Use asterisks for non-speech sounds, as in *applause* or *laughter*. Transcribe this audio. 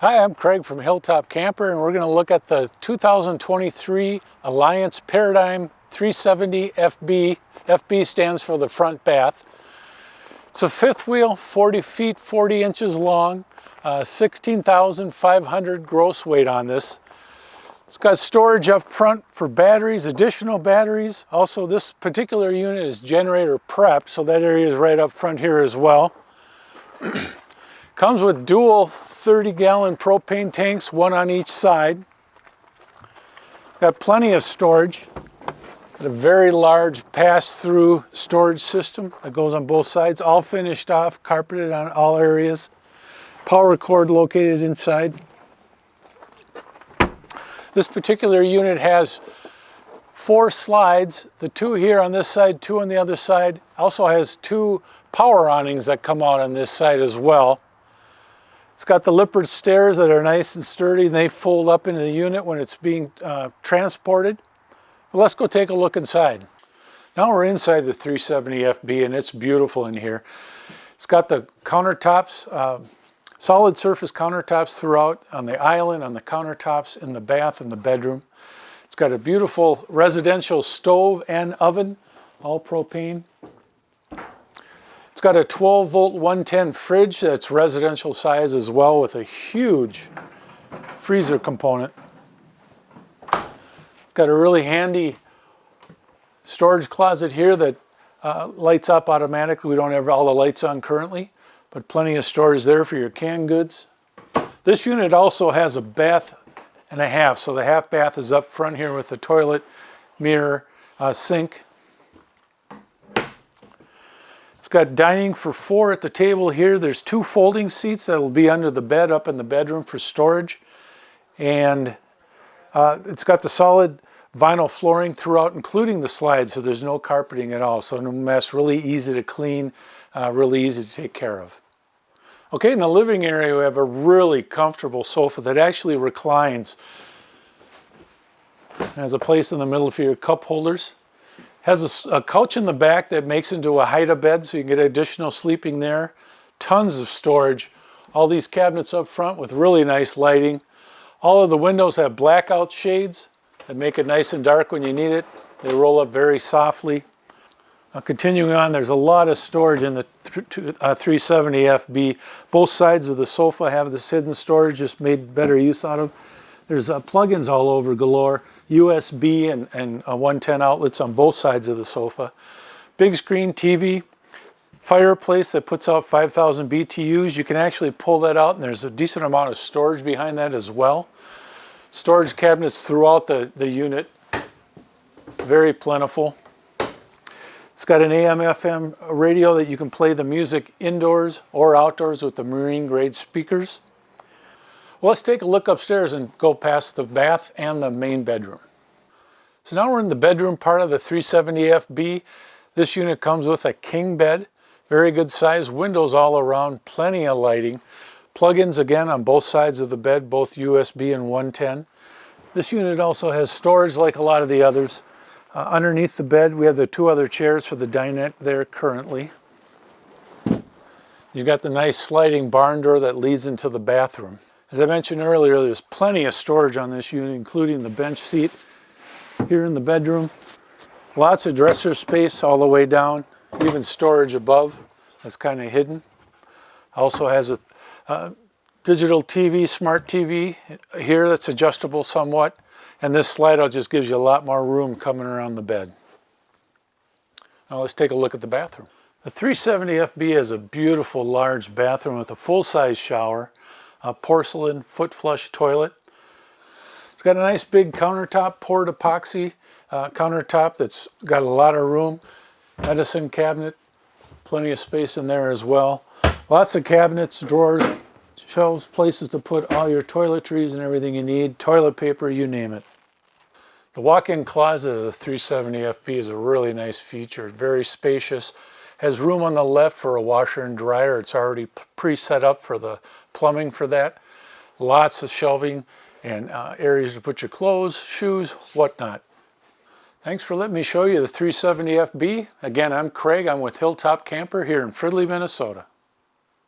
Hi, I'm Craig from Hilltop Camper and we're going to look at the 2023 Alliance Paradigm 370 FB. FB stands for the front bath. It's a fifth wheel, 40 feet, 40 inches long, uh, 16,500 gross weight on this. It's got storage up front for batteries, additional batteries. Also, this particular unit is generator prep, so that area is right up front here as well. *clears throat* Comes with dual 30 gallon propane tanks, one on each side. Got plenty of storage. Got a very large pass-through storage system that goes on both sides, all finished off, carpeted on all areas. Power cord located inside. This particular unit has four slides, the two here on this side, two on the other side. Also has two power awnings that come out on this side as well. It's got the Lippert stairs that are nice and sturdy and they fold up into the unit when it's being uh, transported. But let's go take a look inside. Now we're inside the 370 FB and it's beautiful in here. It's got the countertops, uh, solid surface countertops throughout on the island, on the countertops, in the bath and the bedroom. It's got a beautiful residential stove and oven, all propane. It's got a 12 volt 110 fridge that's residential size as well with a huge freezer component. It's got a really handy storage closet here that uh, lights up automatically. We don't have all the lights on currently, but plenty of storage there for your canned goods. This unit also has a bath and a half. So the half bath is up front here with the toilet, mirror, uh, sink, it's got dining for four at the table here. There's two folding seats that will be under the bed up in the bedroom for storage. And uh, it's got the solid vinyl flooring throughout, including the slides, so there's no carpeting at all. So no mess, really easy to clean, uh, really easy to take care of. Okay, in the living area, we have a really comfortable sofa that actually reclines. It has a place in the middle for your cup holders. Has a, a, couch in the back that makes into a hide-a-bed so you can get additional sleeping there. Tons of storage. All these cabinets up front with really nice lighting. All of the windows have blackout shades that make it nice and dark when you need it. They roll up very softly. Now continuing on, there's a lot of storage in the uh, 370FB. Both sides of the sofa have this hidden storage, just made better use out of. There's uh, plugins all over galore, USB and, and uh, 110 outlets on both sides of the sofa. Big screen TV, fireplace that puts out 5,000 BTUs. You can actually pull that out and there's a decent amount of storage behind that as well. Storage cabinets throughout the, the unit, very plentiful. It's got an AM FM radio that you can play the music indoors or outdoors with the marine grade speakers. Well, let's take a look upstairs and go past the bath and the main bedroom. So now we're in the bedroom part of the 370FB. This unit comes with a king bed, very good size, windows all around, plenty of lighting. Plug-ins again on both sides of the bed, both USB and 110. This unit also has storage like a lot of the others. Uh, underneath the bed, we have the two other chairs for the dinette there currently. You've got the nice sliding barn door that leads into the bathroom. As I mentioned earlier, there's plenty of storage on this unit, including the bench seat here in the bedroom. Lots of dresser space all the way down, even storage above that's kind of hidden. Also has a uh, digital TV, smart TV here that's adjustable somewhat. And this slide out just gives you a lot more room coming around the bed. Now let's take a look at the bathroom. The 370FB has a beautiful large bathroom with a full-size shower, a porcelain foot flush toilet. It's got a nice big countertop poured epoxy uh, countertop that's got a lot of room. Medicine cabinet, plenty of space in there as well. Lots of cabinets, drawers, shelves, places to put all your toiletries and everything you need, toilet paper, you name it. The walk-in closet of the 370FB is a really nice feature, very spacious, has room on the left for a washer and dryer. It's already pre-set up for the plumbing for that. Lots of shelving and uh, areas to put your clothes, shoes, whatnot. Thanks for letting me show you the 370FB. Again, I'm Craig. I'm with Hilltop Camper here in Fridley, Minnesota.